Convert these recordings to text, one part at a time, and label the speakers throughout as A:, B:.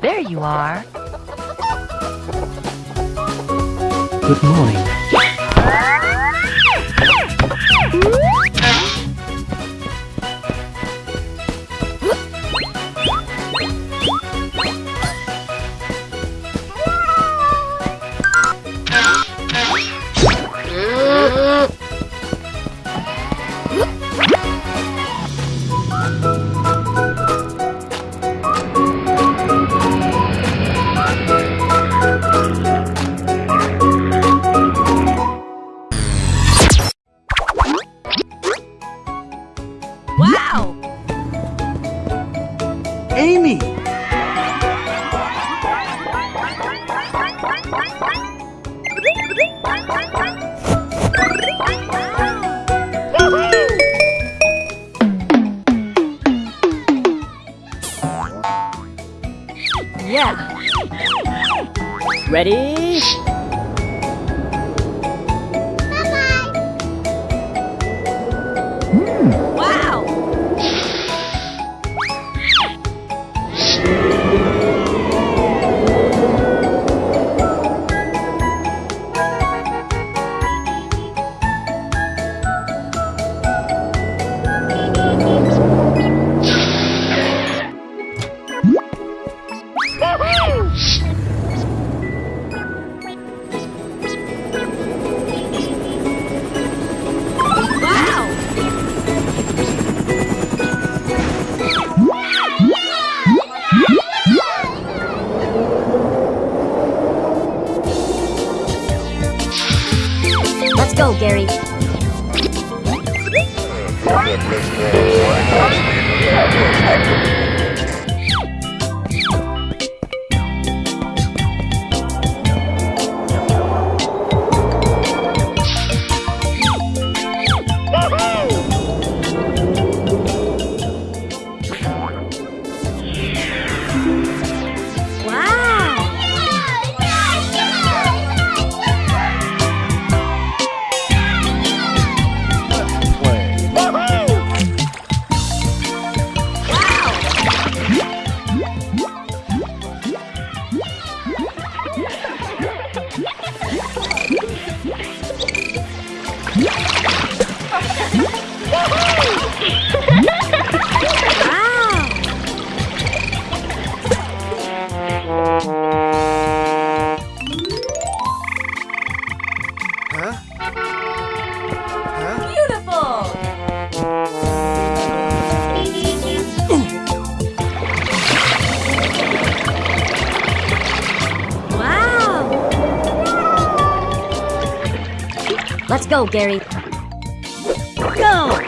A: There you are.
B: Good morning.
A: Ready? Oh, Gary. Let's go, Gary. Go!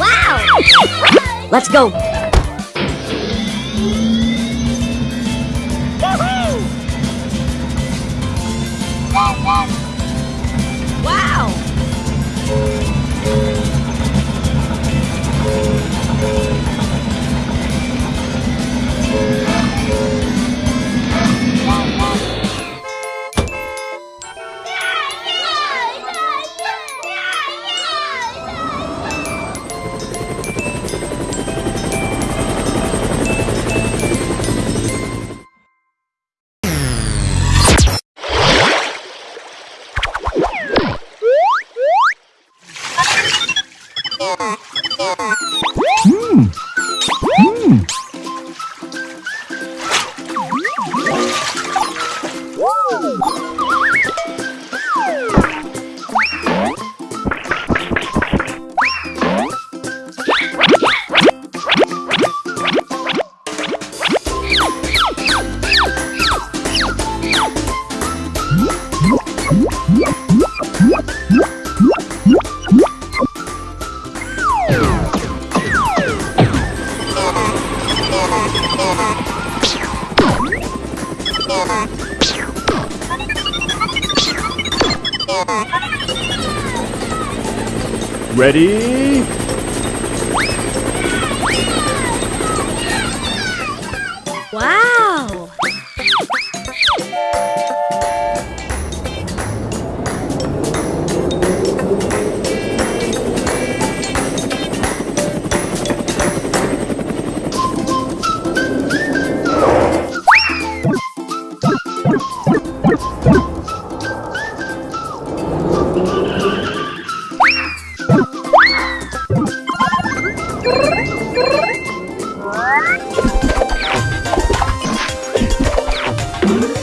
A: Wow! Let's go!
C: Ready?
A: Mm-hmm.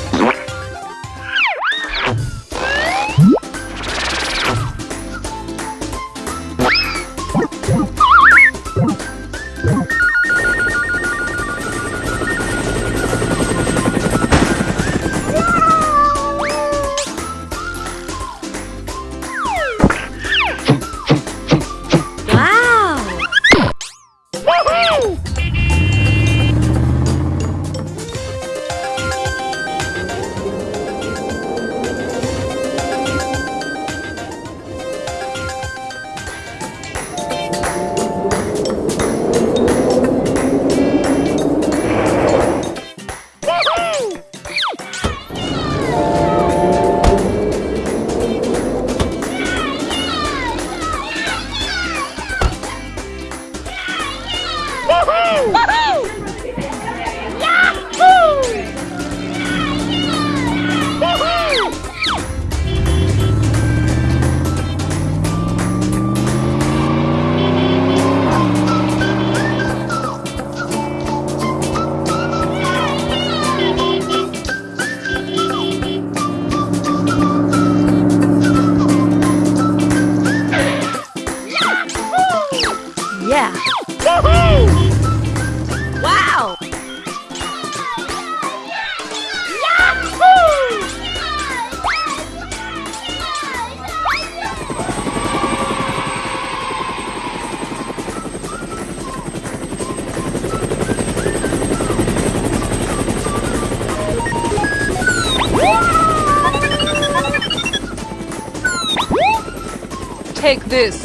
D: Take this.